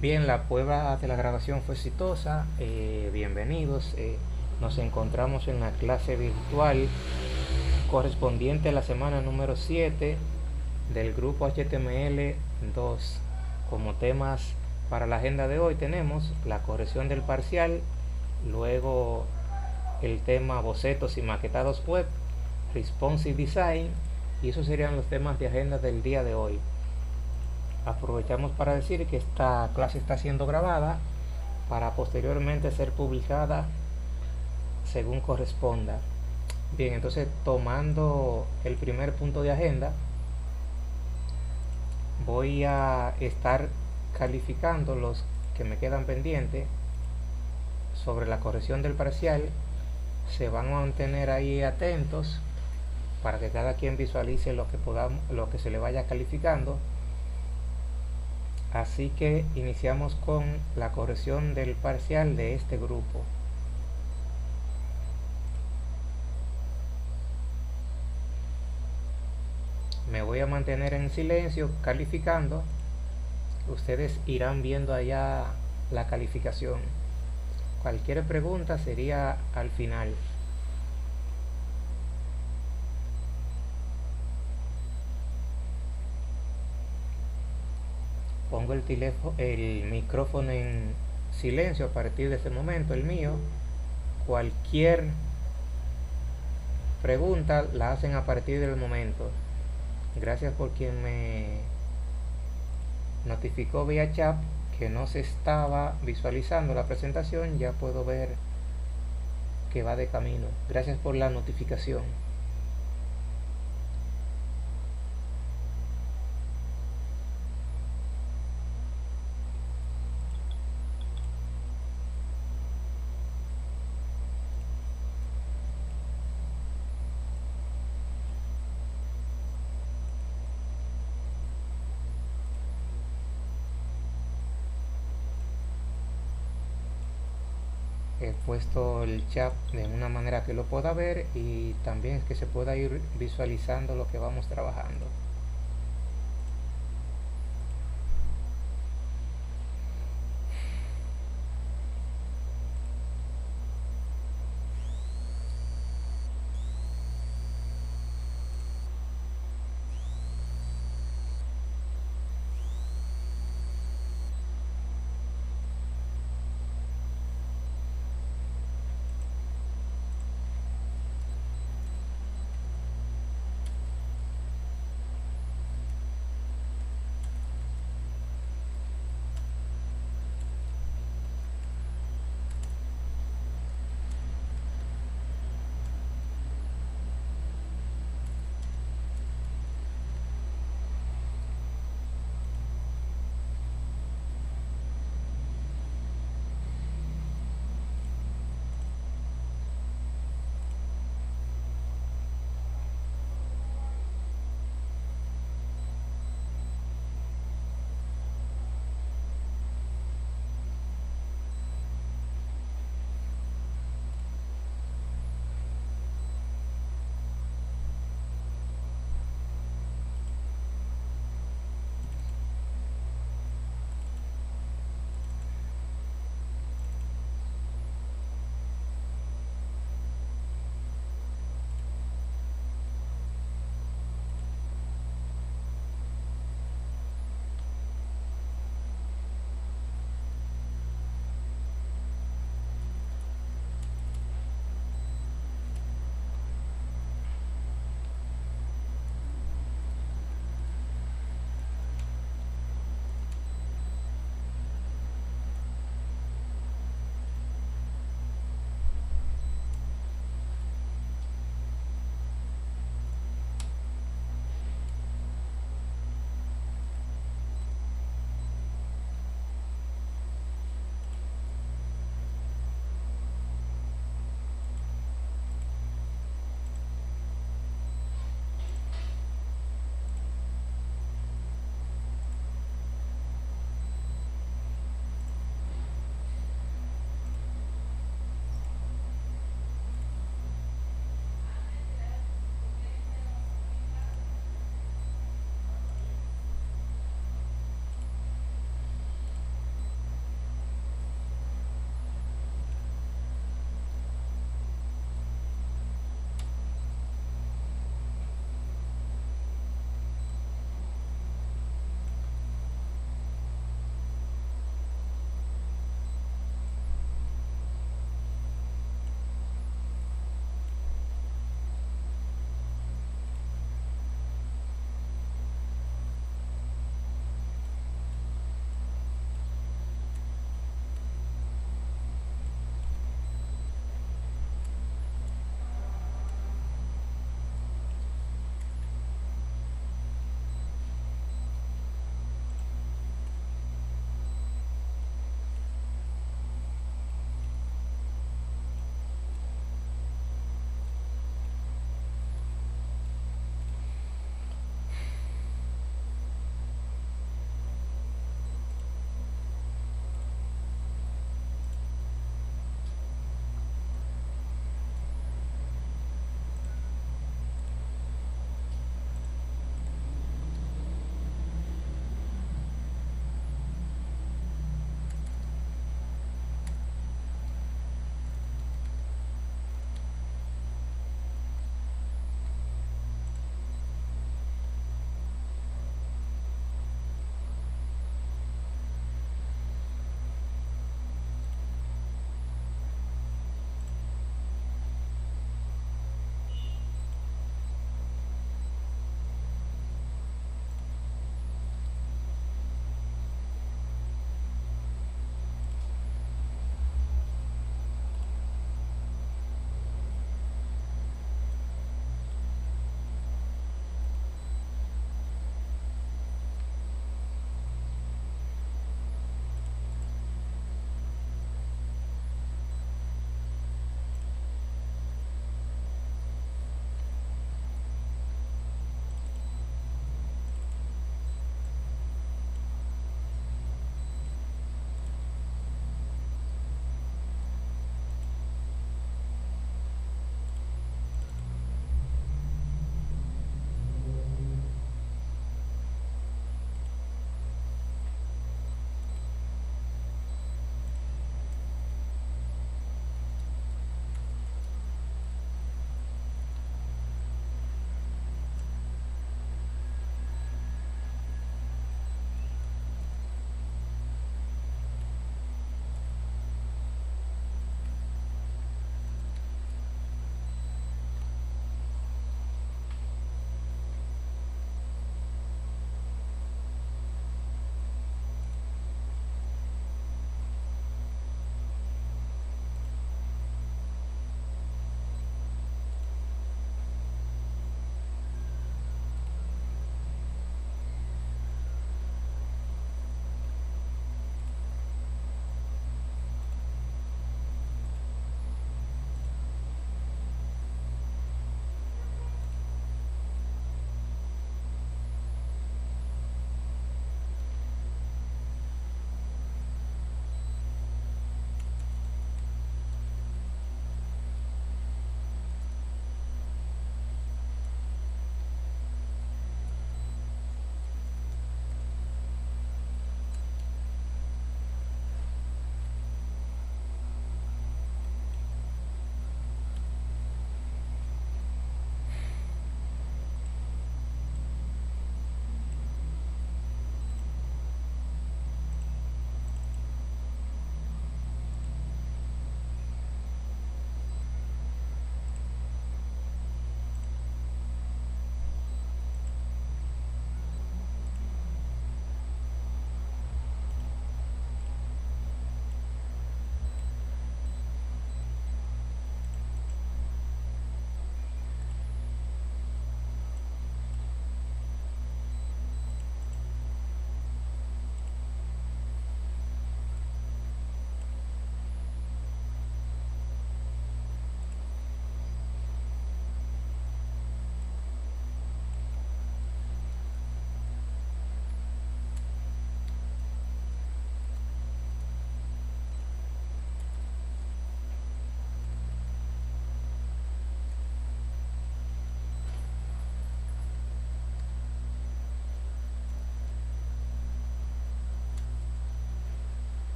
Bien, la prueba de la grabación fue exitosa. Eh, bienvenidos. Eh, nos encontramos en la clase virtual correspondiente a la semana número 7 del grupo HTML 2. Como temas para la agenda de hoy tenemos la corrección del parcial, luego el tema bocetos y maquetados web, responsive design y esos serían los temas de agenda del día de hoy aprovechamos para decir que esta clase está siendo grabada para posteriormente ser publicada según corresponda. Bien entonces tomando el primer punto de agenda voy a estar calificando los que me quedan pendientes sobre la corrección del parcial. Se van a mantener ahí atentos para que cada quien visualice lo que podamos lo que se le vaya calificando Así que iniciamos con la corrección del parcial de este grupo. Me voy a mantener en silencio calificando. Ustedes irán viendo allá la calificación. Cualquier pregunta sería al final. Pongo el, teléfono, el micrófono en silencio a partir de ese momento, el mío. Cualquier pregunta la hacen a partir del momento. Gracias por quien me notificó vía chat que no se estaba visualizando la presentación. Ya puedo ver que va de camino. Gracias por la notificación. he puesto el chat de una manera que lo pueda ver y también que se pueda ir visualizando lo que vamos trabajando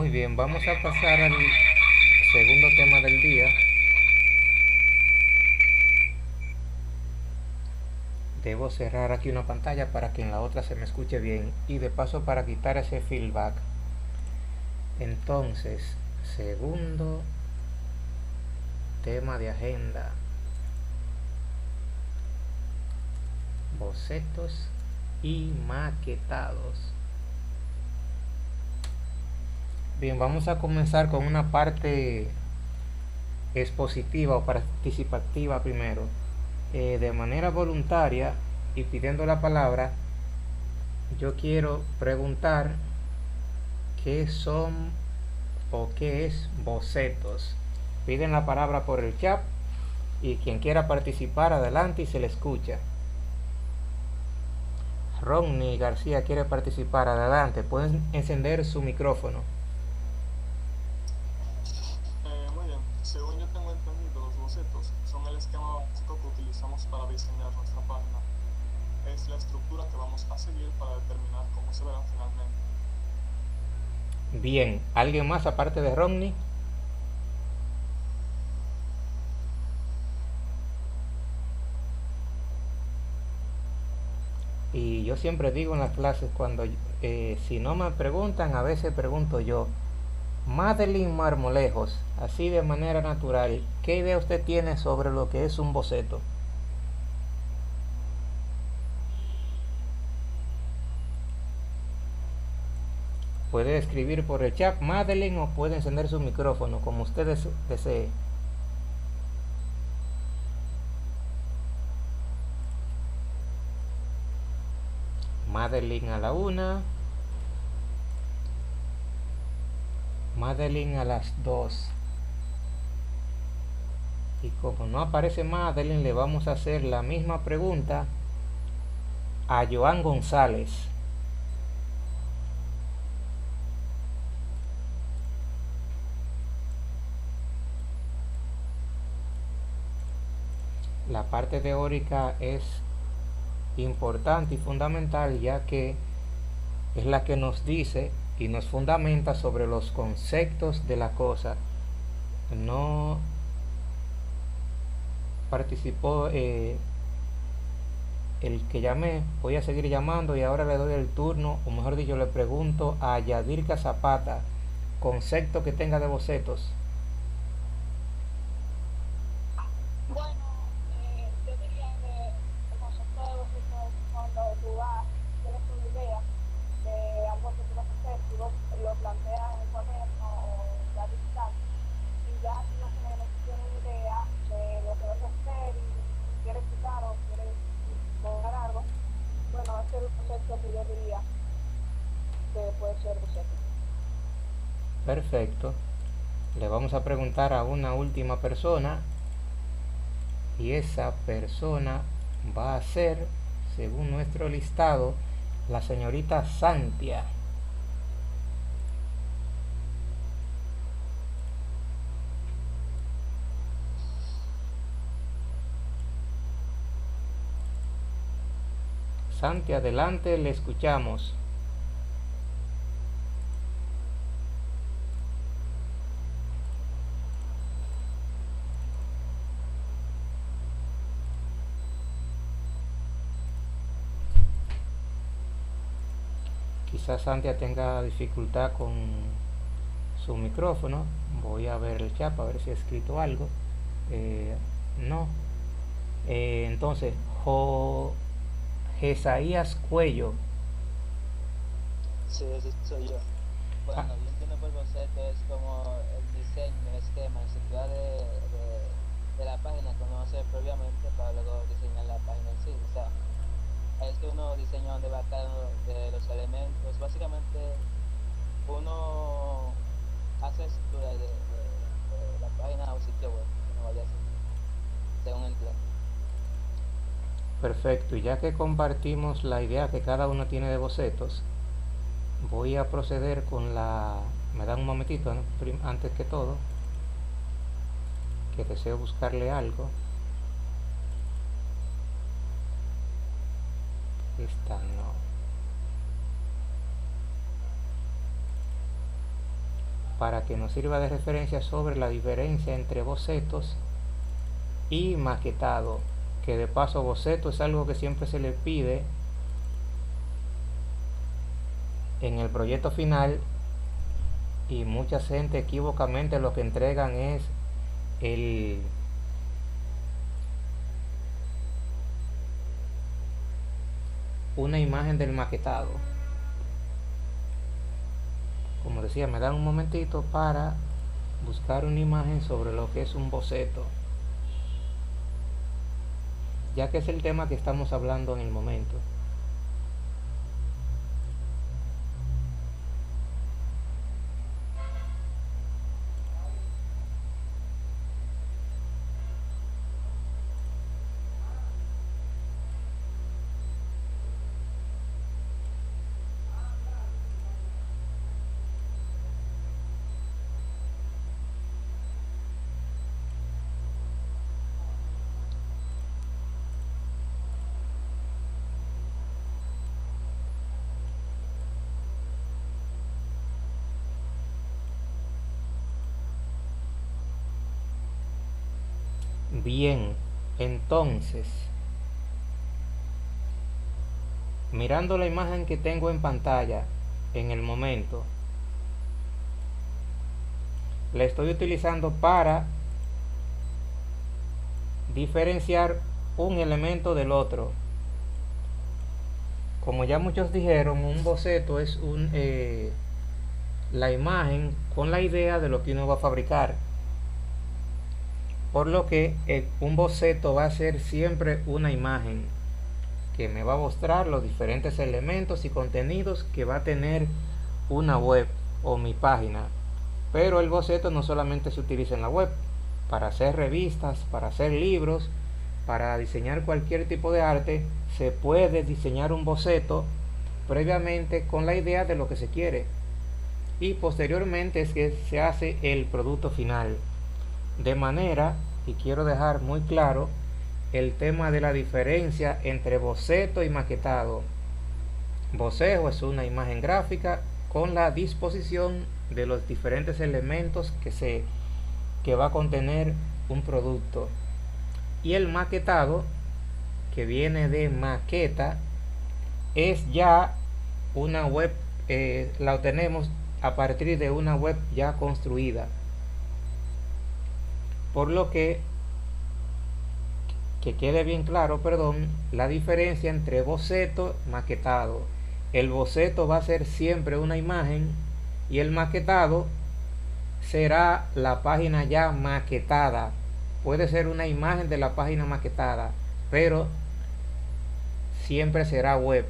Muy bien, vamos a pasar al segundo tema del día. Debo cerrar aquí una pantalla para que en la otra se me escuche bien y de paso para quitar ese feedback. Entonces, segundo tema de agenda. Bocetos y maquetados. Bien, vamos a comenzar con una parte expositiva o participativa primero. Eh, de manera voluntaria y pidiendo la palabra, yo quiero preguntar qué son o qué es bocetos. Piden la palabra por el chat y quien quiera participar adelante y se le escucha. Ronnie García quiere participar adelante. Pueden encender su micrófono. Bien, ¿alguien más aparte de Romney? Y yo siempre digo en las clases, cuando eh, si no me preguntan, a veces pregunto yo, Madeline Marmolejos, así de manera natural, ¿qué idea usted tiene sobre lo que es un boceto? Puede escribir por el chat Madeline o puede encender su micrófono como ustedes deseen. Madeline a la una. Madeline a las dos. Y como no aparece Madeline, le vamos a hacer la misma pregunta a Joan González. La parte teórica es importante y fundamental ya que es la que nos dice y nos fundamenta sobre los conceptos de la cosa. No participó eh, el que llamé, voy a seguir llamando y ahora le doy el turno, o mejor dicho, le pregunto a Yadirka Zapata, concepto que tenga de bocetos. A una última persona y esa persona va a ser, según nuestro listado, la señorita Santia. Santi, adelante, le escuchamos. Quizás Santia tenga dificultad con su micrófono. Voy a ver el chat a ver si ha escrito algo. Eh, no. Eh, entonces jo, Jesaías Cuello. Sí, ese soy yo. Bueno, ah. yo entiendo por concepto es como el diseño, el esquema, la estructura de, de, la página uno hace previamente para luego diseñar la página en sí o sea, es que uno diseña donde va cada de los elementos. Básicamente uno hace estructura de, la página o sitio web uno vaya a hacer, según plan. Perfecto, y ya que compartimos la idea que cada uno tiene de bocetos, voy a proceder con la... me dan un momentito, antes que todo, que deseo buscarle algo. Esta no. Para que nos sirva de referencia sobre la diferencia entre bocetos y maquetado que de paso boceto es algo que siempre se le pide en el proyecto final y mucha gente equivocamente lo que entregan es el una imagen del maquetado. Como decía me dan un momentito para buscar una imagen sobre lo que es un boceto. Ya que es el tema que estamos hablando en el momento Bien, entonces, mirando la imagen que tengo en pantalla en el momento, la estoy utilizando para diferenciar un elemento del otro. Como ya muchos dijeron, un boceto es un, eh, la imagen con la idea de lo que uno va a fabricar por lo que eh, un boceto va a ser siempre una imagen que me va a mostrar los diferentes elementos y contenidos que va a tener una web o mi página. Pero el boceto no solamente se utiliza en la web para hacer revistas, para hacer libros para diseñar cualquier tipo de arte se puede diseñar un boceto previamente con la idea de lo que se quiere. Y posteriormente es que se hace el producto final de manera, y quiero dejar muy claro, el tema de la diferencia entre boceto y maquetado. Boceto es una imagen gráfica con la disposición de los diferentes elementos que, se, que va a contener un producto. Y el maquetado, que viene de maqueta, es ya una web, eh, la obtenemos a partir de una web ya construida por lo que que quede bien claro, perdón, la diferencia entre boceto maquetado. El boceto va a ser siempre una imagen y el maquetado será la página ya maquetada. Puede ser una imagen de la página maquetada, pero siempre será web.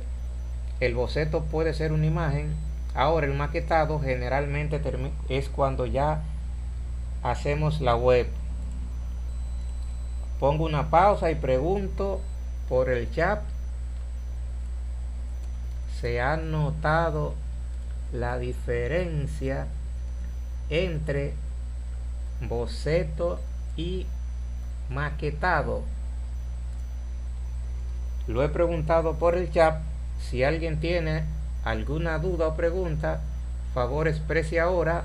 El boceto puede ser una imagen. Ahora el maquetado generalmente es cuando ya hacemos la web pongo una pausa y pregunto por el chat. Se ha notado la diferencia entre boceto y maquetado. Lo he preguntado por el chat. Si alguien tiene alguna duda o pregunta favor exprese ahora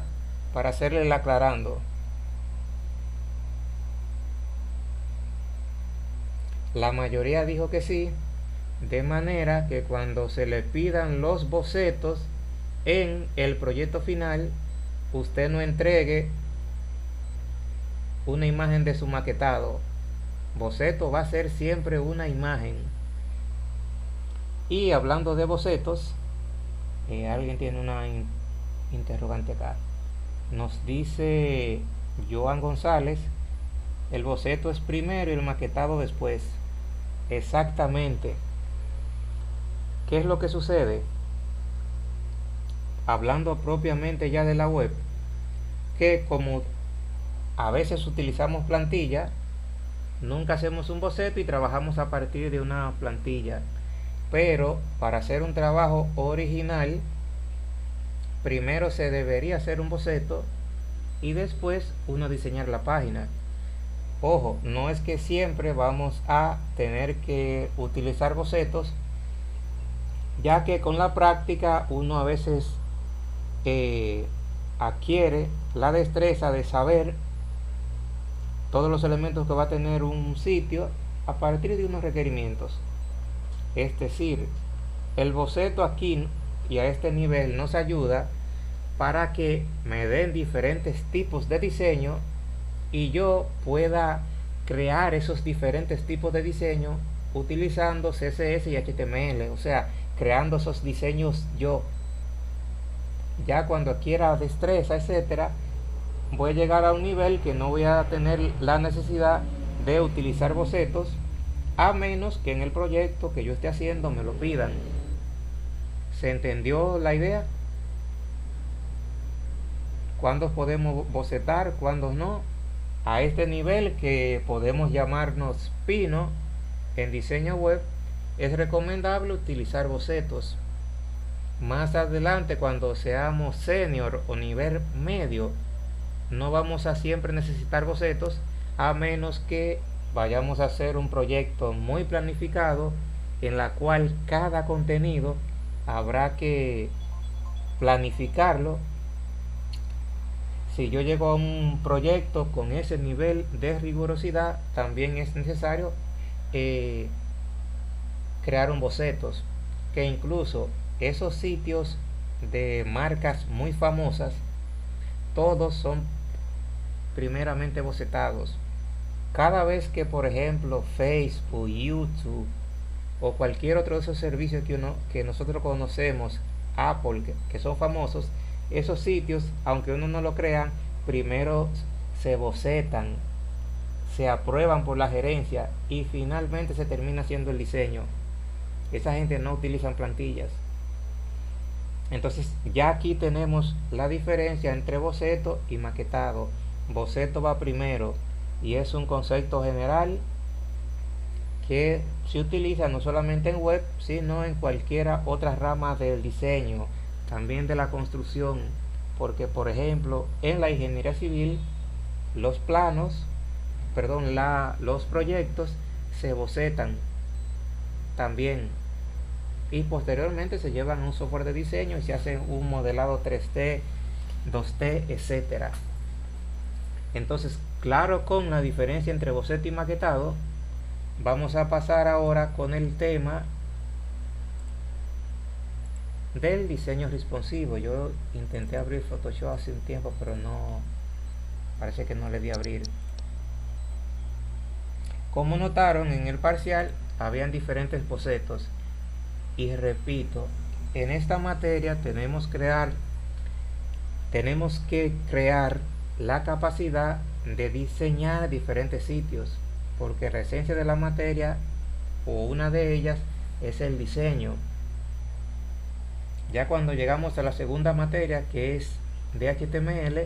para hacerle el aclarando La mayoría dijo que sí, de manera que cuando se le pidan los bocetos en el proyecto final, usted no entregue una imagen de su maquetado. Boceto va a ser siempre una imagen. Y hablando de bocetos, eh, alguien tiene una interrogante acá. Nos dice Joan González, el boceto es primero y el maquetado después. Exactamente. ¿Qué es lo que sucede? Hablando propiamente ya de la web, que como a veces utilizamos plantilla, nunca hacemos un boceto y trabajamos a partir de una plantilla. Pero para hacer un trabajo original, primero se debería hacer un boceto y después uno diseñar la página. Ojo, no es que siempre vamos a tener que utilizar bocetos, ya que con la práctica uno a veces eh, adquiere la destreza de saber todos los elementos que va a tener un sitio a partir de unos requerimientos. Es decir, el boceto aquí y a este nivel nos ayuda para que me den diferentes tipos de diseño y yo pueda crear esos diferentes tipos de diseño utilizando CSS y HTML, o sea, creando esos diseños yo. Ya cuando quiera destreza, etcétera, voy a llegar a un nivel que no voy a tener la necesidad de utilizar bocetos a menos que en el proyecto que yo esté haciendo me lo pidan. ¿Se entendió la idea? ¿Cuándo podemos bocetar? ¿Cuándo no? A este nivel que podemos llamarnos pino en diseño web, es recomendable utilizar bocetos. Más adelante, cuando seamos senior o nivel medio, no vamos a siempre necesitar bocetos a menos que vayamos a hacer un proyecto muy planificado en la cual cada contenido habrá que planificarlo si yo llego a un proyecto con ese nivel de rigurosidad también es necesario eh, crear un bocetos que incluso esos sitios de marcas muy famosas todos son primeramente bocetados. Cada vez que por ejemplo Facebook, YouTube o cualquier otro de esos servicios que, uno, que nosotros conocemos, Apple, que, son famosos, esos sitios, aunque uno no lo crea, primero se bocetan, se aprueban por la gerencia y finalmente se termina haciendo el diseño. Esa gente no utilizan plantillas. Entonces ya aquí tenemos la diferencia entre boceto y maquetado. Boceto va primero y es un concepto general que se utiliza no solamente en web, sino en cualquiera otra rama del diseño, también de la construcción, porque por ejemplo en la ingeniería civil los planos, perdón, la, los proyectos se bocetan también y posteriormente se llevan un software de diseño y se hace un modelado 3D, 2D, etcétera. Entonces, claro con la diferencia entre boceto y maquetado, vamos a pasar ahora con el tema del diseño responsivo. Yo intenté abrir Photoshop hace un tiempo pero no parece que no le di a abrir. Como notaron en el parcial habían diferentes bocetos. Y repito en esta materia tenemos crear tenemos que crear la capacidad de diseñar diferentes sitios porque la esencia de la materia o una de ellas es el diseño. Ya cuando llegamos a la segunda materia que es de HTML,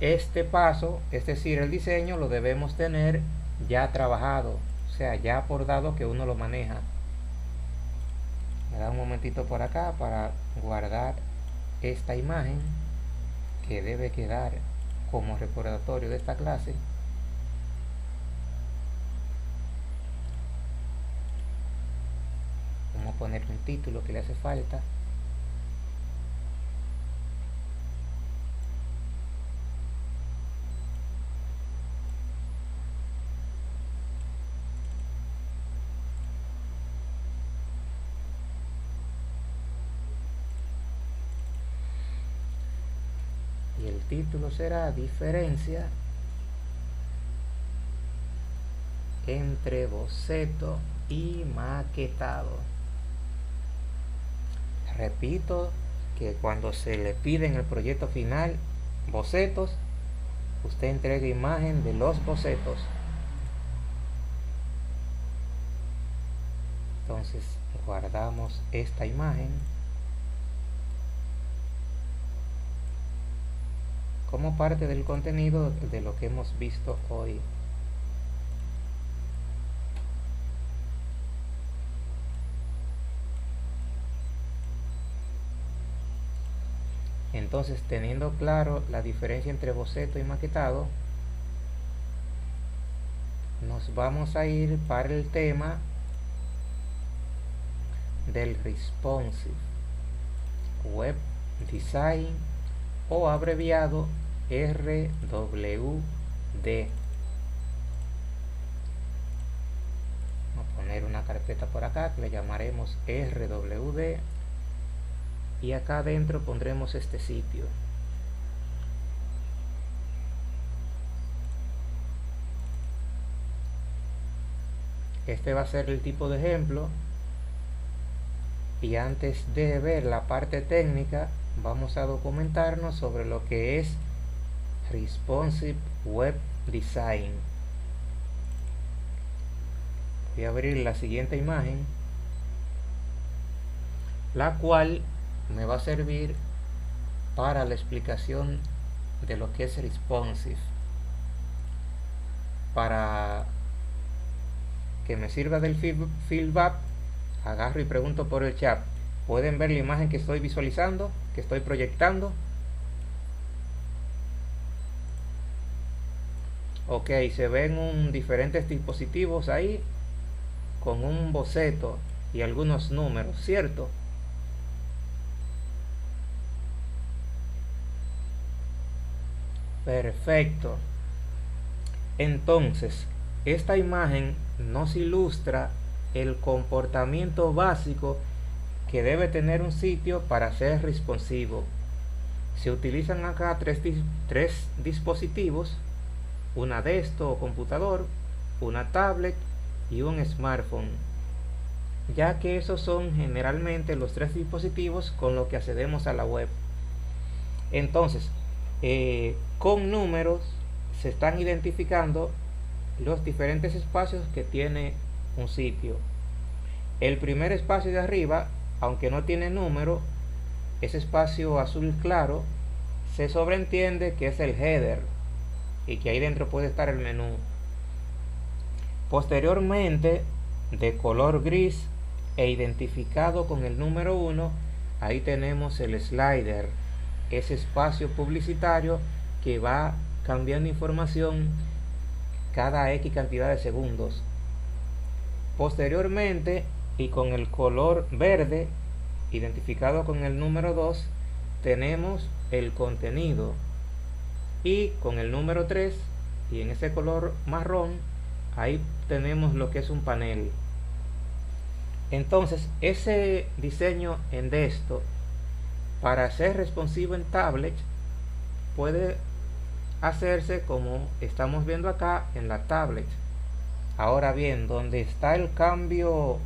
este paso, es decir, el diseño lo debemos tener ya trabajado, o sea, ya por dado que uno lo maneja. Me da un momentito por acá para guardar esta imagen que debe quedar como recordatorio de esta clase. Poner un título que le hace falta. Y el título será diferencia entre boceto y maquetado repito que cuando se le pide en el proyecto final bocetos usted entrega imagen de los bocetos. Entonces guardamos esta imagen. Como parte del contenido de lo que hemos visto hoy Entonces, teniendo claro la diferencia entre boceto y maquetado, nos vamos a ir para el tema del responsive web design o abreviado RWD. Vamos a poner una carpeta por acá que le llamaremos RWD y acá adentro pondremos este sitio. Este va a ser el tipo de ejemplo y antes de ver la parte técnica vamos a documentarnos sobre lo que es Responsive Web Design. Voy a abrir la siguiente imagen, la cual me va a servir para la explicación de lo que es responsive. Para que me sirva del feedback, agarro y pregunto por el chat. ¿Pueden ver la imagen que estoy visualizando, que estoy proyectando? Ok, se ven un, diferentes dispositivos ahí con un boceto y algunos números, ¿cierto? Perfecto. Entonces, esta imagen nos ilustra el comportamiento básico que debe tener un sitio para ser responsivo. Se utilizan acá tres, tres dispositivos, una desktop o computador, una tablet y un smartphone, ya que esos son generalmente los tres dispositivos con los que accedemos a la web. Entonces, eh, con números se están identificando los diferentes espacios que tiene un sitio. El primer espacio de arriba, aunque no tiene número, ese espacio azul claro, se sobreentiende que es el header y que ahí dentro puede estar el menú. Posteriormente, de color gris e identificado con el número 1, ahí tenemos el slider, ese espacio publicitario que va cambiando información cada X cantidad de segundos. Posteriormente, y con el color verde, identificado con el número 2, tenemos el contenido. Y con el número 3, y en ese color marrón, ahí tenemos lo que es un panel. Entonces, ese diseño en esto para ser responsivo en tablet, puede hacerse como estamos viendo acá en la tablet. Ahora bien donde está el cambio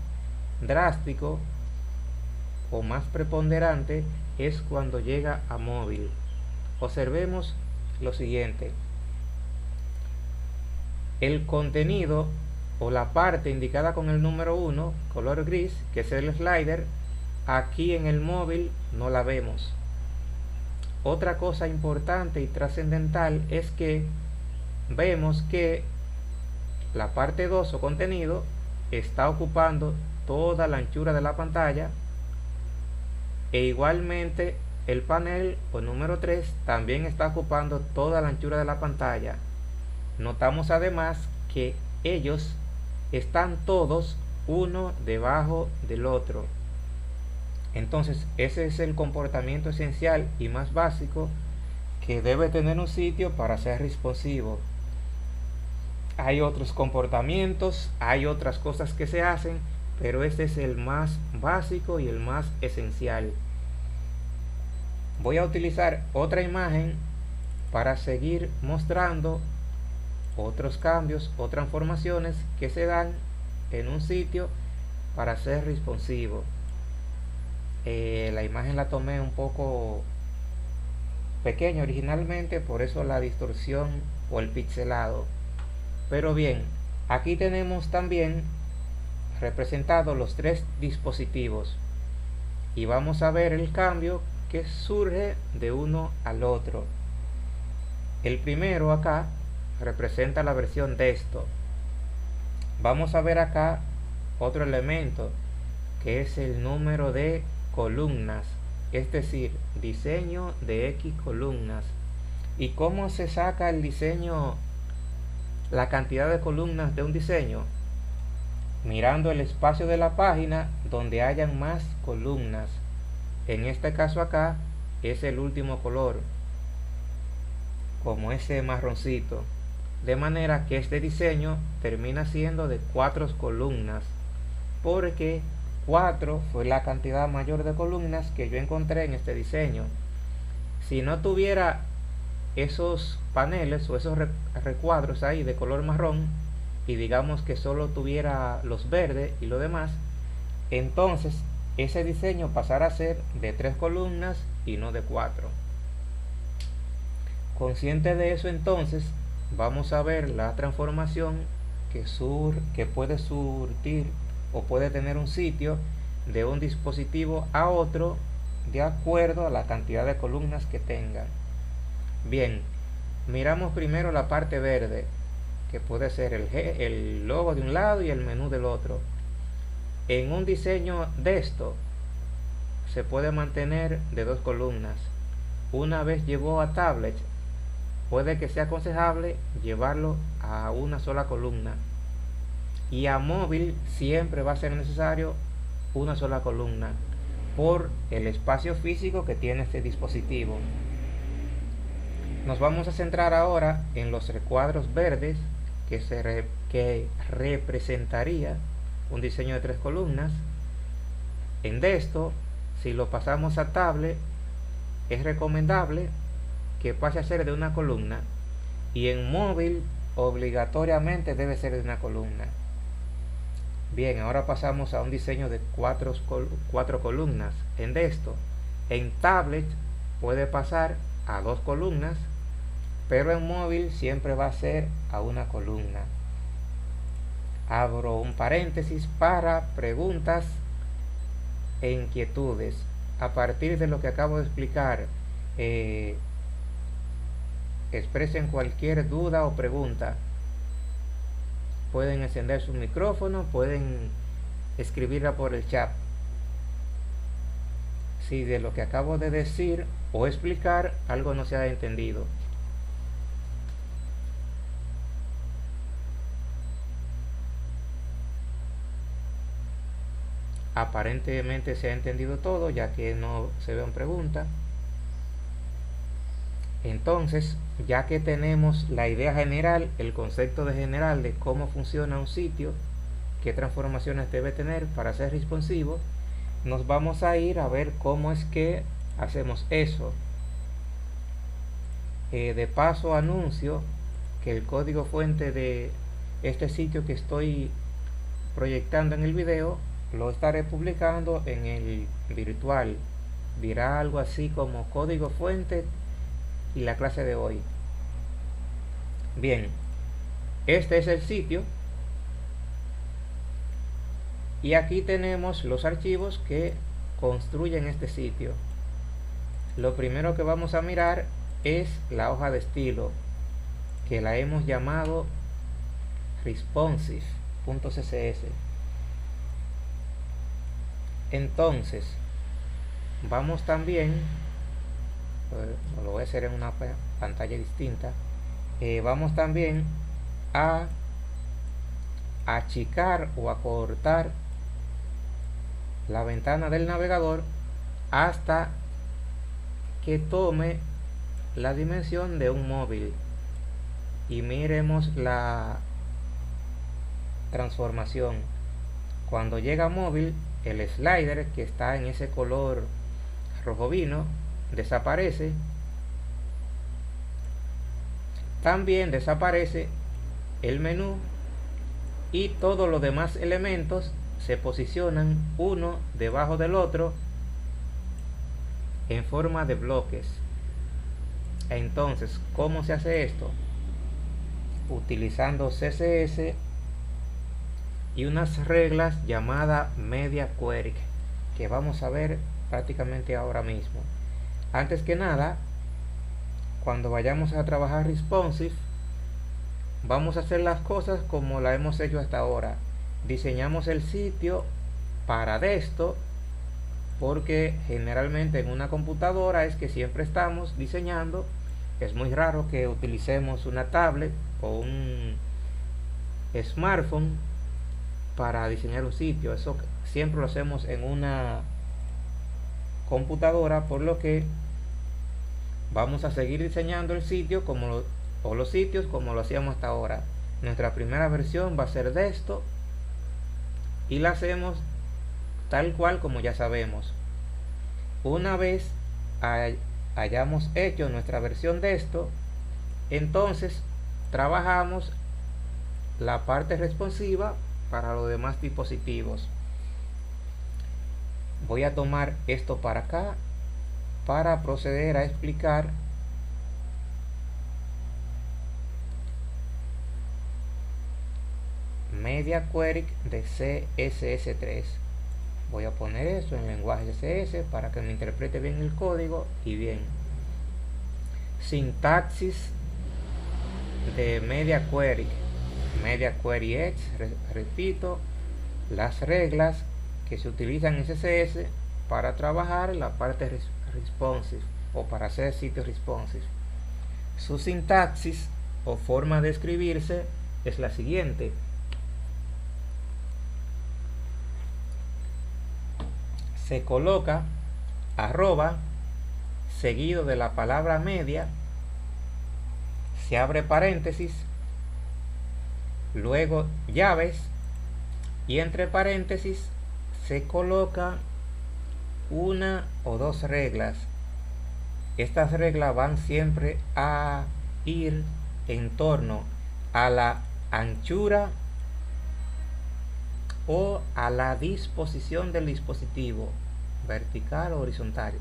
drástico o más preponderante es cuando llega a móvil. Observemos lo siguiente. El contenido o la parte indicada con el número 1 color gris que es el slider aquí en el móvil no la vemos. Otra cosa importante y trascendental es que vemos que la parte 2 o contenido está ocupando toda la anchura de la pantalla e igualmente el panel o número 3 también está ocupando toda la anchura de la pantalla. Notamos además que ellos están todos uno debajo del otro entonces, ese es el comportamiento esencial y más básico que debe tener un sitio para ser responsivo. Hay otros comportamientos, hay otras cosas que se hacen, pero este es el más básico y el más esencial. Voy a utilizar otra imagen para seguir mostrando otros cambios o transformaciones que se dan en un sitio para ser responsivo. Eh, la imagen la tomé un poco pequeña originalmente por eso la distorsión o el pixelado. Pero bien aquí tenemos también representados los tres dispositivos. Y vamos a ver el cambio que surge de uno al otro. El primero acá representa la versión de esto vamos a ver acá otro elemento que es el número de columnas, es decir, diseño de X columnas. ¿Y cómo se saca el diseño, la cantidad de columnas de un diseño? Mirando el espacio de la página donde hayan más columnas. En este caso acá es el último color. como ese marroncito de manera que este diseño termina siendo de cuatro columnas porque 4 fue la cantidad mayor de columnas que yo encontré en este diseño. Si no tuviera esos paneles o esos recuadros ahí de color marrón y digamos que solo tuviera los verdes y lo demás entonces ese diseño pasará a ser de tres columnas y no de cuatro. Consciente de eso entonces vamos a ver la transformación que, sur, que puede surtir o puede tener un sitio de un dispositivo a otro de acuerdo a la cantidad de columnas que tenga. Bien, miramos primero la parte verde, que puede ser el, el logo de un lado y el menú del otro. En un diseño de esto, se puede mantener de dos columnas. Una vez llevó a tablet, puede que sea aconsejable llevarlo a una sola columna. Y a móvil siempre va a ser necesario una sola columna por el espacio físico que tiene este dispositivo. Nos vamos a centrar ahora en los recuadros verdes que, se que representaría un diseño de tres columnas. En esto, si lo pasamos a tablet, es recomendable que pase a ser de una columna y en móvil obligatoriamente debe ser de una columna. Bien, ahora pasamos a un diseño de cuatro, cuatro columnas. En esto, en tablet puede pasar a dos columnas, pero en móvil siempre va a ser a una columna. Abro un paréntesis para preguntas e inquietudes. A partir de lo que acabo de explicar, eh, expresen cualquier duda o pregunta pueden encender su micrófono, pueden escribirla por el chat. Si de lo que acabo de decir o explicar algo no se ha entendido. Aparentemente se ha entendido todo ya que no se ven preguntas. Entonces, ya que tenemos la idea general, el concepto de general de cómo funciona un sitio, qué transformaciones debe tener para ser responsivo, nos vamos a ir a ver cómo es que hacemos eso. Eh, de paso anuncio que el código fuente de este sitio que estoy proyectando en el video lo estaré publicando en el virtual. Dirá algo así como código fuente y la clase de hoy. Bien, este es el sitio y aquí tenemos los archivos que construyen este sitio. Lo primero que vamos a mirar es la hoja de estilo que la hemos llamado responsive.css. Entonces, vamos también lo voy a hacer en una pantalla distinta. Eh, vamos también a achicar o acortar la ventana del navegador hasta que tome la dimensión de un móvil. Y miremos la transformación. Cuando llega móvil el slider que está en ese color rojo vino desaparece también desaparece el menú y todos los demás elementos se posicionan uno debajo del otro en forma de bloques entonces ¿cómo se hace esto? utilizando CSS y unas reglas llamadas media query que vamos a ver prácticamente ahora mismo antes que nada cuando vayamos a trabajar responsive vamos a hacer las cosas como la hemos hecho hasta ahora. Diseñamos el sitio para esto porque generalmente en una computadora es que siempre estamos diseñando. Es muy raro que utilicemos una tablet o un smartphone para diseñar un sitio. Eso siempre lo hacemos en una computadora por lo que vamos a seguir diseñando el sitio como o los sitios como lo hacíamos hasta ahora. Nuestra primera versión va a ser de esto y la hacemos tal cual como ya sabemos. Una vez hayamos hecho nuestra versión de esto entonces trabajamos la parte responsiva para los demás dispositivos. Voy a tomar esto para acá para proceder a explicar media query de CSS3 voy a poner eso en lenguaje CSS para que me interprete bien el código y bien. Sintaxis de media query. Media query x repito las reglas que se utilizan en CSS para trabajar la parte responsive o para hacer sitios responsive. Su sintaxis o forma de escribirse es la siguiente. Se coloca arroba seguido de la palabra media, se abre paréntesis, luego llaves y entre paréntesis se coloca una o dos reglas. Estas reglas van siempre a ir en torno a la anchura o a la disposición del dispositivo, vertical o horizontal.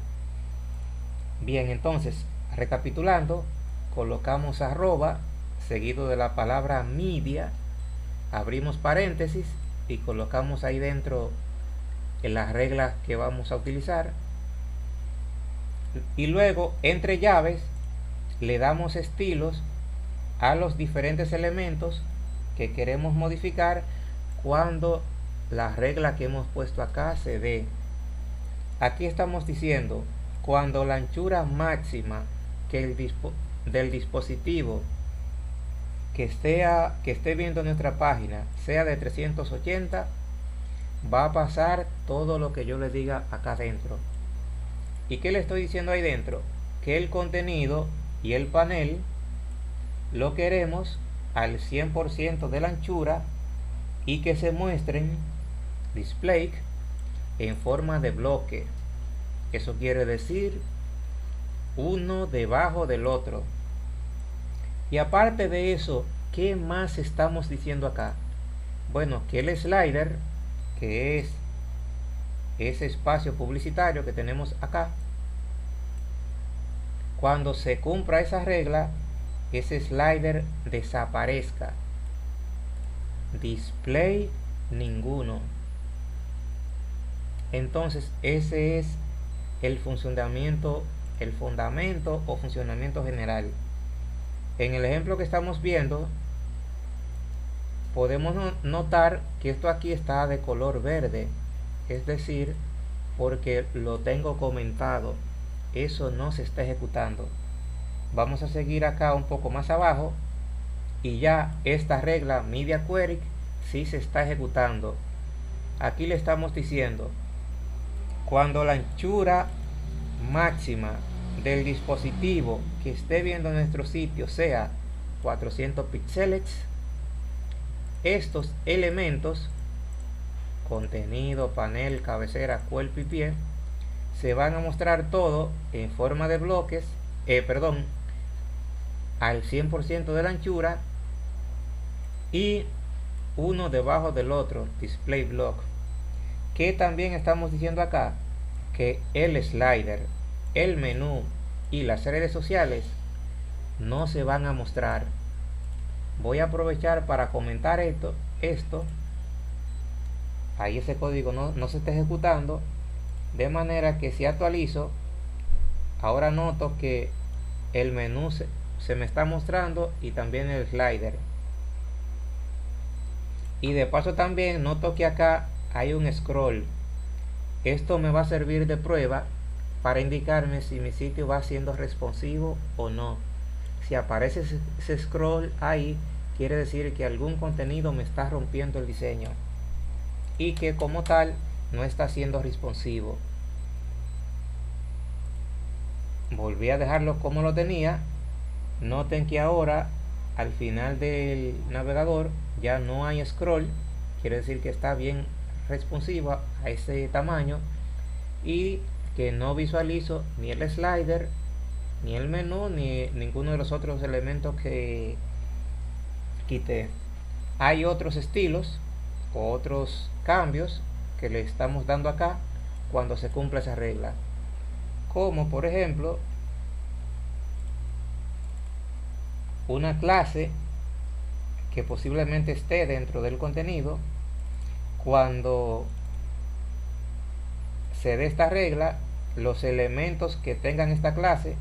Bien, entonces, recapitulando, colocamos arroba seguido de la palabra media, abrimos paréntesis y colocamos ahí dentro en las reglas que vamos a utilizar. Y luego entre llaves le damos estilos a los diferentes elementos que queremos modificar cuando la regla que hemos puesto acá se dé. Aquí estamos diciendo cuando la anchura máxima que el del dispositivo que, sea, que esté viendo nuestra página sea de 380 va a pasar todo lo que yo le diga acá dentro. ¿Y qué le estoy diciendo ahí dentro? Que el contenido y el panel lo queremos al 100% de la anchura y que se muestren display en forma de bloque. Eso quiere decir uno debajo del otro. Y aparte de eso, ¿qué más estamos diciendo acá? Bueno, que el slider que es ese espacio publicitario que tenemos acá. Cuando se cumpla esa regla ese slider desaparezca. Display ninguno. Entonces ese es el funcionamiento el fundamento o funcionamiento general. En el ejemplo que estamos viendo podemos notar que esto aquí está de color verde es decir porque lo tengo comentado eso no se está ejecutando. Vamos a seguir acá un poco más abajo y ya esta regla media query sí se está ejecutando. Aquí le estamos diciendo cuando la anchura máxima del dispositivo que esté viendo nuestro sitio sea 400 píxeles estos elementos, contenido, panel, cabecera, cuerpo y pie, se van a mostrar todo en forma de bloques, eh, perdón, al 100% de la anchura y uno debajo del otro, display block. Que también estamos diciendo acá que el slider, el menú y las redes sociales no se van a mostrar voy a aprovechar para comentar esto esto. Ahí ese código no, no se está ejecutando. De manera que si actualizo ahora noto que el menú se, se me está mostrando y también el slider. Y de paso también noto que acá hay un scroll. Esto me va a servir de prueba para indicarme si mi sitio va siendo responsivo o no si aparece ese scroll ahí quiere decir que algún contenido me está rompiendo el diseño y que como tal no está siendo responsivo. Volví a dejarlo como lo tenía. Noten que ahora al final del navegador ya no hay scroll. Quiere decir que está bien responsiva a ese tamaño. Y que no visualizo ni el slider ni el menú ni ninguno de los otros elementos que quité hay otros estilos o otros cambios que le estamos dando acá cuando se cumple esa regla. Como por ejemplo una clase que posiblemente esté dentro del contenido cuando se dé esta regla los elementos que tengan esta clase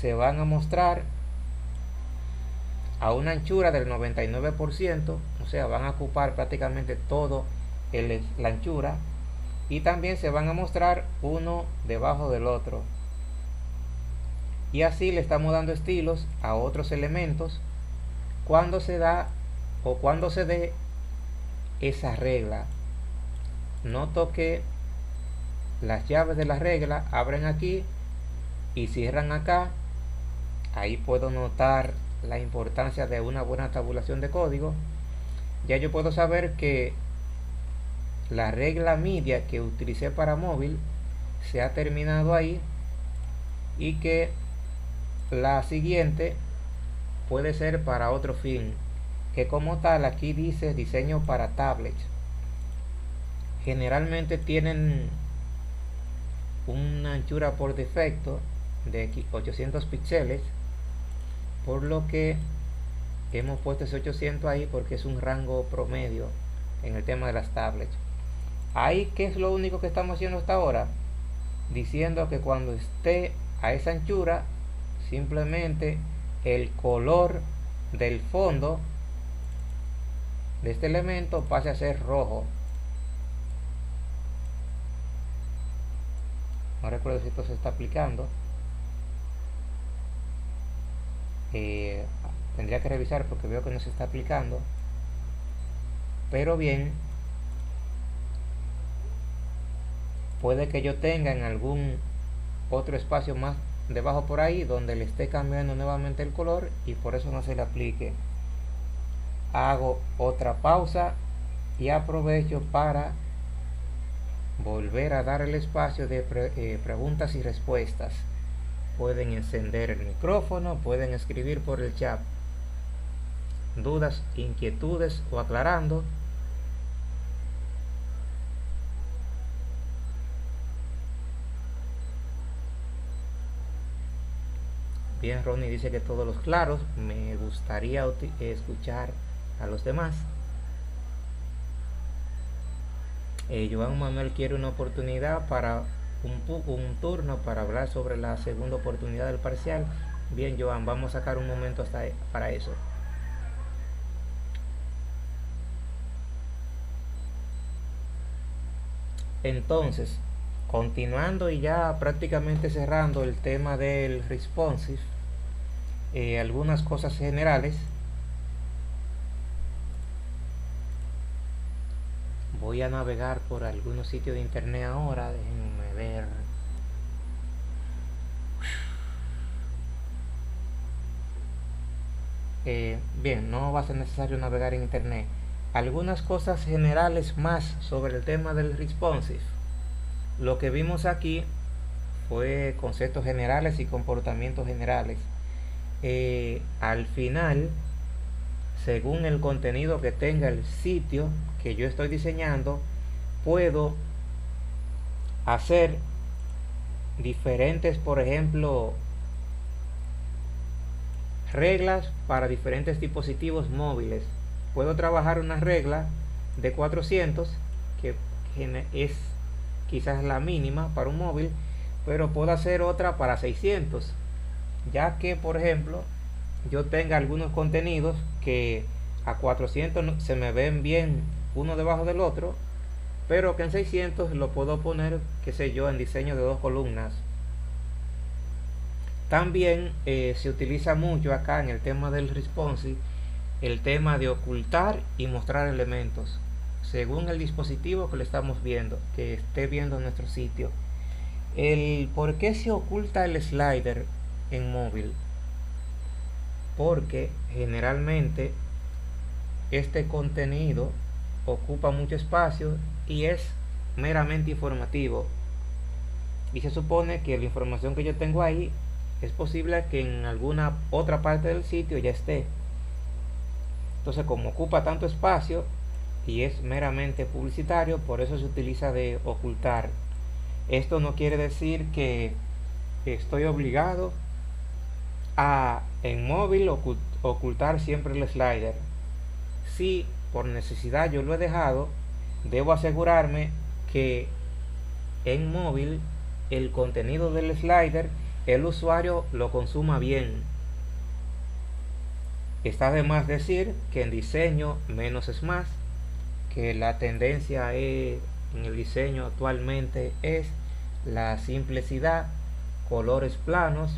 se van a mostrar a una anchura del 99% o sea van a ocupar prácticamente todo el, la anchura y también se van a mostrar uno debajo del otro. Y así le estamos dando estilos a otros elementos cuando se da o cuando se dé esa regla. Noto que las llaves de la regla abren aquí y cierran acá ahí puedo notar la importancia de una buena tabulación de código. Ya yo puedo saber que la regla media que utilicé para móvil se ha terminado ahí y que la siguiente puede ser para otro fin que como tal aquí dice diseño para tablets. Generalmente tienen una anchura por defecto de 800 píxeles por lo que hemos puesto ese 800 ahí porque es un rango promedio en el tema de las tablets. Ahí que es lo único que estamos haciendo hasta ahora diciendo que cuando esté a esa anchura simplemente el color del fondo de este elemento pase a ser rojo. No recuerdo si esto se está aplicando eh, tendría que revisar porque veo que no se está aplicando. Pero bien puede que yo tenga en algún otro espacio más debajo por ahí donde le esté cambiando nuevamente el color y por eso no se le aplique. Hago otra pausa y aprovecho para volver a dar el espacio de eh, preguntas y respuestas pueden encender el micrófono pueden escribir por el chat dudas inquietudes o aclarando Bien, Ronnie dice que todos los claros. Me gustaría escuchar a los demás. Eh, Joan Manuel quiere una oportunidad para un, un turno para hablar sobre la segunda oportunidad del parcial. Bien, Joan, vamos a sacar un momento hasta e, para eso. Entonces, continuando y ya prácticamente cerrando el tema del responsive eh, algunas cosas generales voy a navegar por algunos sitios de internet ahora ver. Eh, bien no va a ser necesario navegar en internet. Algunas cosas generales más sobre el tema del responsive. Lo que vimos aquí fue conceptos generales y comportamientos generales. Eh, al final, según el contenido que tenga el sitio que yo estoy diseñando, puedo hacer diferentes, por ejemplo, reglas para diferentes dispositivos móviles. Puedo trabajar una regla de 400 que es quizás la mínima para un móvil, pero puedo hacer otra para 600, ya que por ejemplo yo tenga algunos contenidos que a 400 se me ven bien uno debajo del otro, pero que en 600 lo puedo poner, qué sé yo, en diseño de dos columnas. También eh, se utiliza mucho acá en el tema del responsive el tema de ocultar y mostrar elementos según el dispositivo que le estamos viendo, que esté viendo nuestro sitio. el por qué se oculta el slider en móvil porque generalmente este contenido ocupa mucho espacio y es meramente informativo. Y se supone que la información que yo tengo ahí es posible que en alguna otra parte del sitio ya esté. Entonces como ocupa tanto espacio y es meramente publicitario por eso se utiliza de ocultar. Esto no quiere decir que estoy obligado a en móvil ocultar siempre el slider. Si por necesidad yo lo he dejado debo asegurarme que en móvil el contenido del slider el usuario lo consuma bien. Está de más decir que en diseño menos es más que la tendencia en el diseño actualmente es la simplicidad colores planos.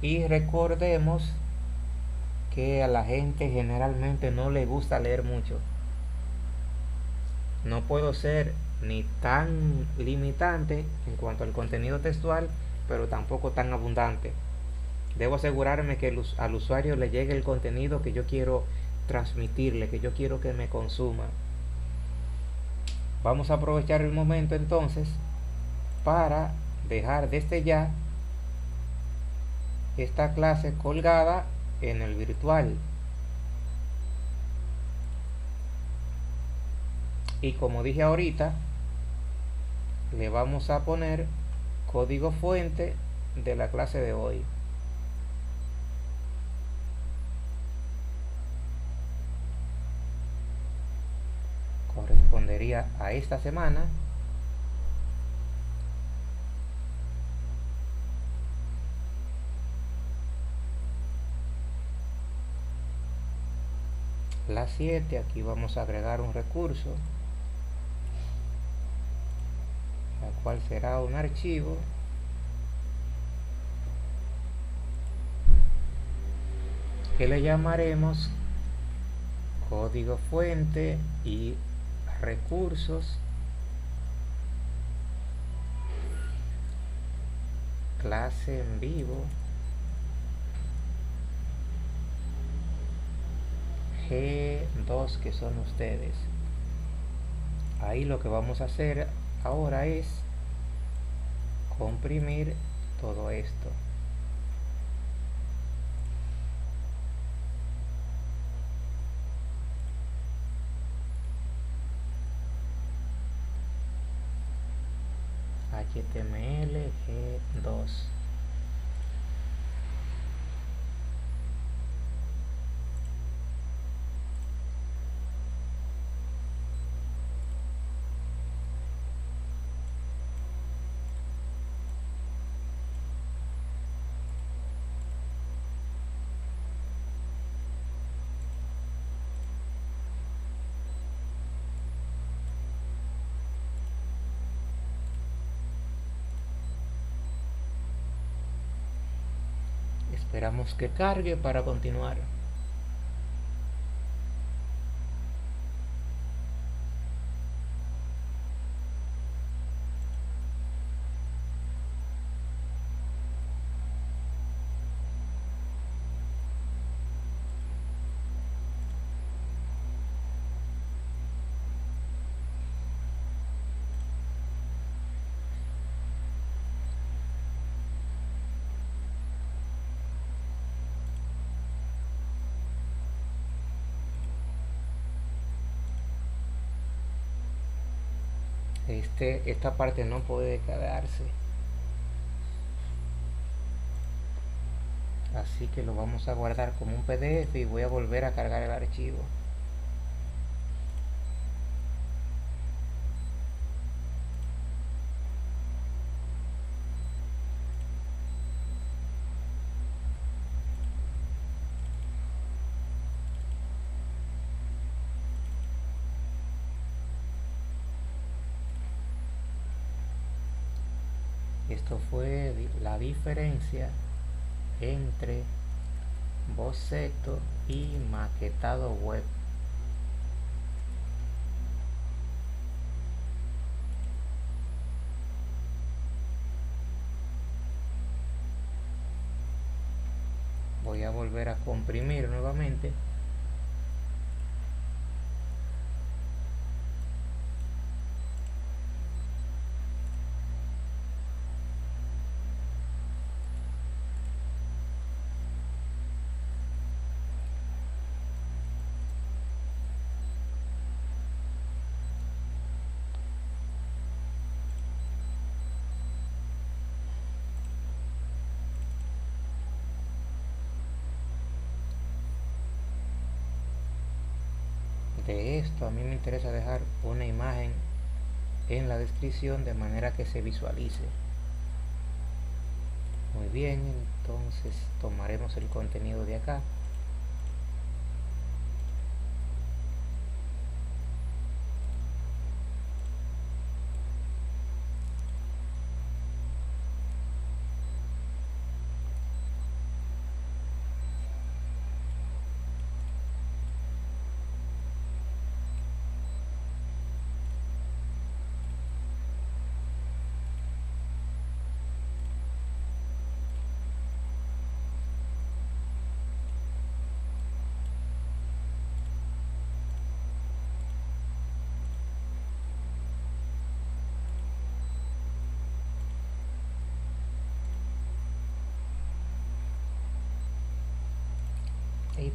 Y recordemos que a la gente generalmente no le gusta leer mucho no puedo ser ni tan limitante en cuanto al contenido textual pero tampoco tan abundante. Debo asegurarme que al usuario le llegue el contenido que yo quiero transmitirle que yo quiero que me consuma. Vamos a aprovechar el momento entonces para dejar desde ya esta clase colgada en el virtual y como dije ahorita le vamos a poner código fuente de la clase de hoy. Correspondería a esta semana. La 7 aquí vamos a agregar un recurso la cual será un archivo. Que le llamaremos código fuente y recursos. Clase en vivo. G2 que son ustedes. Ahí lo que vamos a hacer ahora es comprimir todo esto. HTML G2 Esperamos que cargue para continuar. Este, esta parte no puede quedarse. Así que lo vamos a guardar como un pdf y voy a volver a cargar el archivo fue la diferencia entre boceto y maquetado web. Voy a volver a comprimir nuevamente. De esto a mí me interesa dejar una imagen en la descripción de manera que se visualice. Muy bien entonces tomaremos el contenido de acá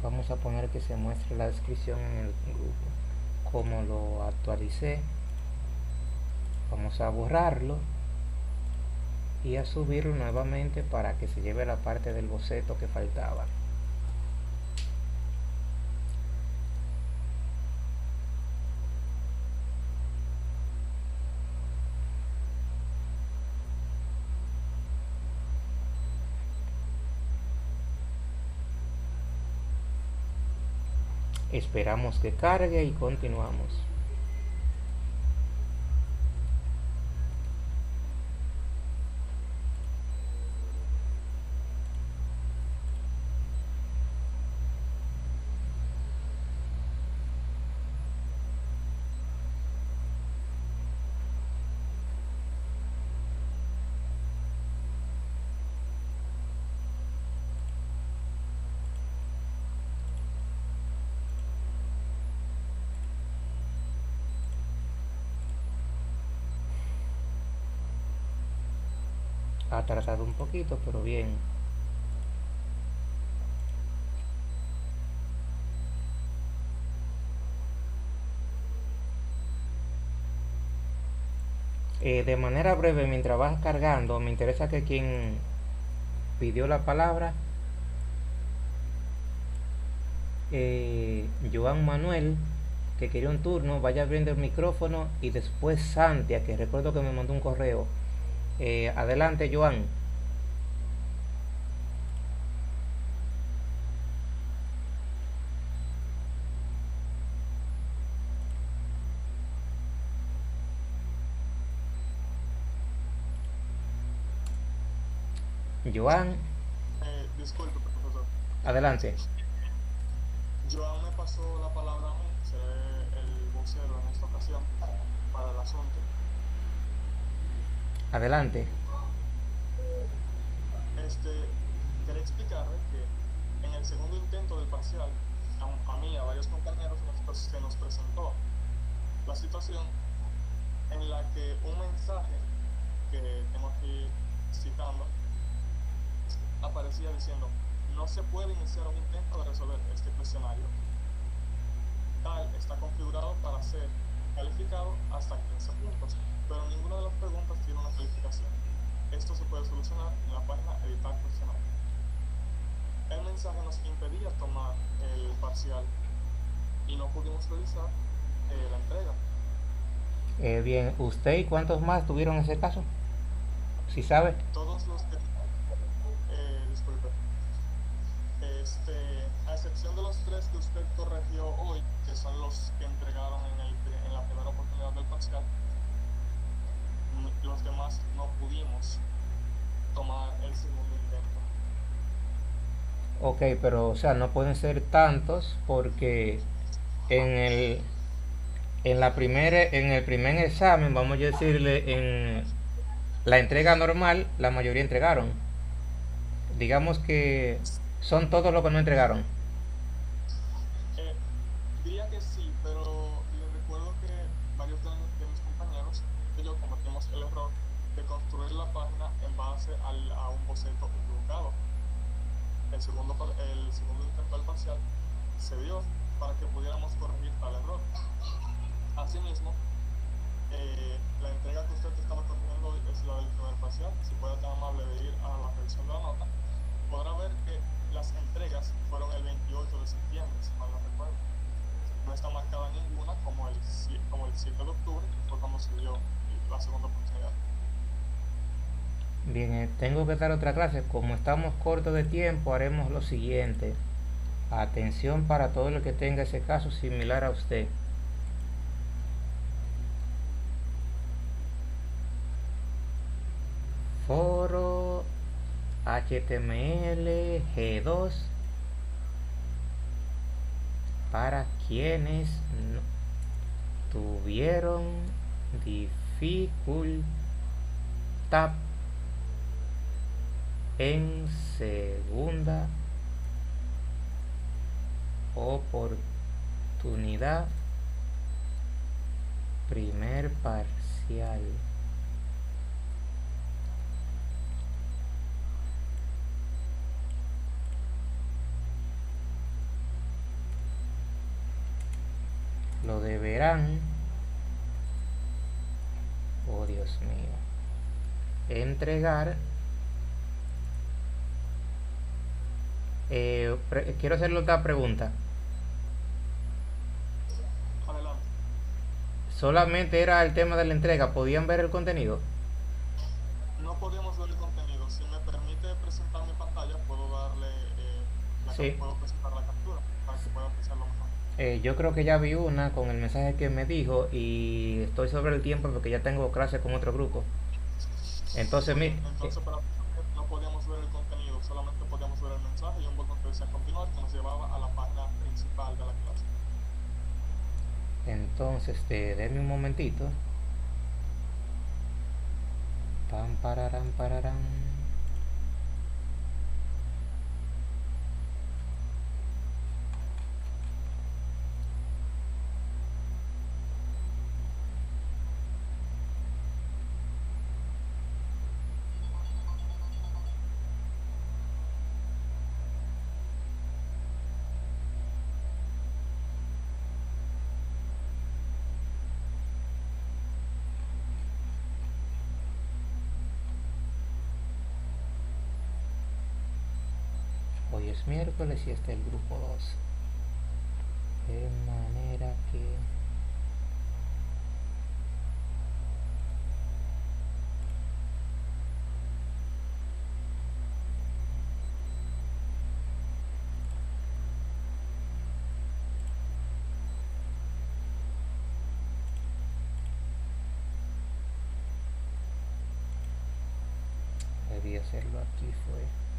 vamos a poner que se muestre la descripción en el grupo. Como lo actualicé vamos a borrarlo y a subirlo nuevamente para que se lleve la parte del boceto que faltaba esperamos que cargue y continuamos ha tardado un poquito pero bien. Eh, de manera breve mientras vas cargando me interesa que quien pidió la palabra eh, Joan Manuel que quería un turno vaya abriendo el micrófono y después Santia que recuerdo que me mandó un correo eh, adelante, Joan. Joan. Eh, disculpe, profesor. Adelante. Joan me pasó la palabra a mí, seré el vocero en esta ocasión para el asunto. Adelante. Este, quería explicarle que en el segundo intento del parcial, a, a mí a varios compañeros se nos presentó la situación en la que un mensaje que tengo aquí citando aparecía diciendo no se puede iniciar un intento de resolver este cuestionario tal está configurado para ser calificado hasta 15 puntos pero ninguna de las preguntas tiene una calificación. Esto se puede solucionar en la página editar cuestionario. El mensaje nos impedía tomar el parcial y no pudimos realizar eh, la entrega. Eh, bien, ¿usted y cuántos más tuvieron ese caso? Si sabe. Todos los que... Eh, disculpe. Este, a excepción de los tres que usted corrigió hoy, que son los que entregaron en, el, en la primera oportunidad del parcial, los demás no pudimos tomar el segundo intento. Ok, pero o sea, no pueden ser tantos porque en el en la primera en el primer examen, vamos a decirle en la entrega normal, la mayoría entregaron. Digamos que son todos los que no entregaron. Eh, diría que sí, pero les recuerdo que varios de, de mis compañeros y yo cometimos el error de construir la página en base al, a un boceto equivocado. El segundo, el segundo intento parcial se dio para que pudiéramos corregir tal error. Asimismo, eh, la entrega que usted estaba corrigiendo es la del primer parcial. Si puede tan amable de ir a la revisión de la nota, podrá ver que las entregas fueron el 28 de septiembre, si mal no recuerdo. No está marcada ninguna como el, como el 7 de octubre, que fue cuando se dio la segunda oportunidad. Bien, eh, tengo que dar otra clase. Como estamos cortos de tiempo, haremos lo siguiente. Atención para todo el que tenga ese caso similar a usted. Foro HTML G2 para quienes tuvieron dificultad en segunda oportunidad primer parcial. Lo deberán. Oh Dios mío. Entregar Eh, quiero hacerle otra pregunta. Adelante. Solamente era el tema de la entrega. ¿Podían ver el contenido? No podíamos ver el contenido. Si me permite presentar mi pantalla, puedo darle eh, la Sí. puedo presentar la captura para que pueda apreciarlo mejor. Eh, yo creo que ya vi una con el mensaje que me dijo y estoy sobre el tiempo porque ya tengo clase con otro grupo. Entonces, mi, Entonces, para no podíamos ver el contenido, solamente podíamos ver el mensaje decía continuar que nos llevaba a la página principal de la clase. entonces, este, denme un momentito. Pam, pararam, pararam. Es miércoles y este es el grupo 2. De manera que... Debí hacerlo aquí, fue...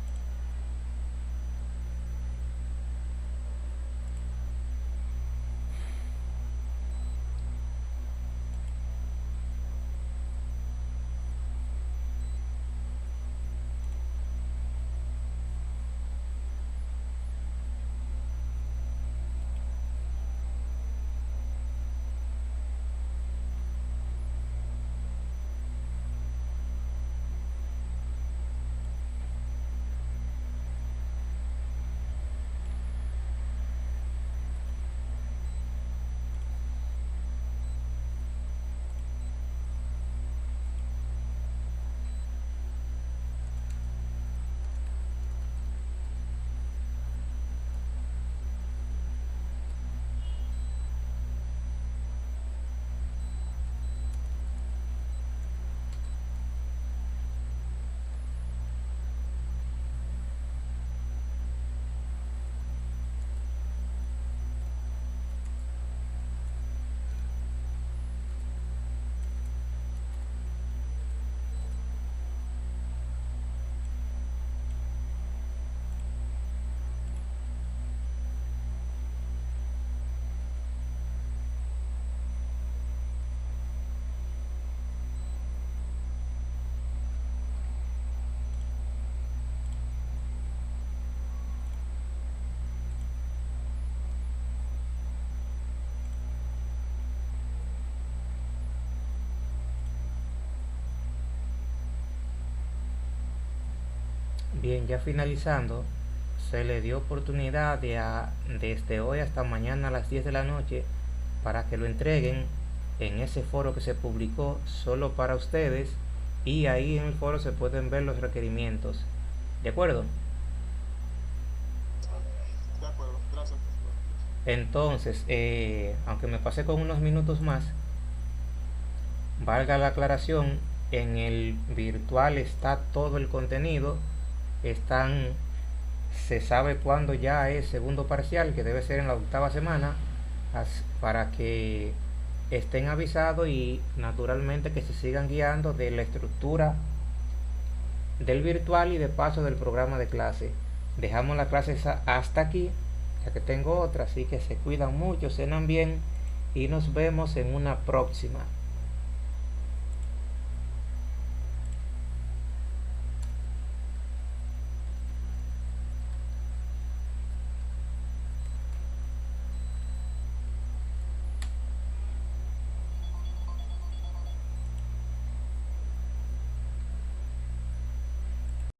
Bien, ya finalizando, se le dio oportunidad de desde hoy hasta mañana a las 10 de la noche para que lo entreguen en ese foro que se publicó solo para ustedes y ahí en el foro se pueden ver los requerimientos. ¿De acuerdo? De acuerdo, gracias. Entonces, eh, aunque me pasé con unos minutos más, valga la aclaración, en el virtual está todo el contenido, están, se sabe cuándo ya es segundo parcial, que debe ser en la octava semana, para que estén avisados y naturalmente que se sigan guiando de la estructura del virtual y de paso del programa de clase. Dejamos la clase hasta aquí, ya que tengo otra, así que se cuidan mucho, cenan bien y nos vemos en una próxima.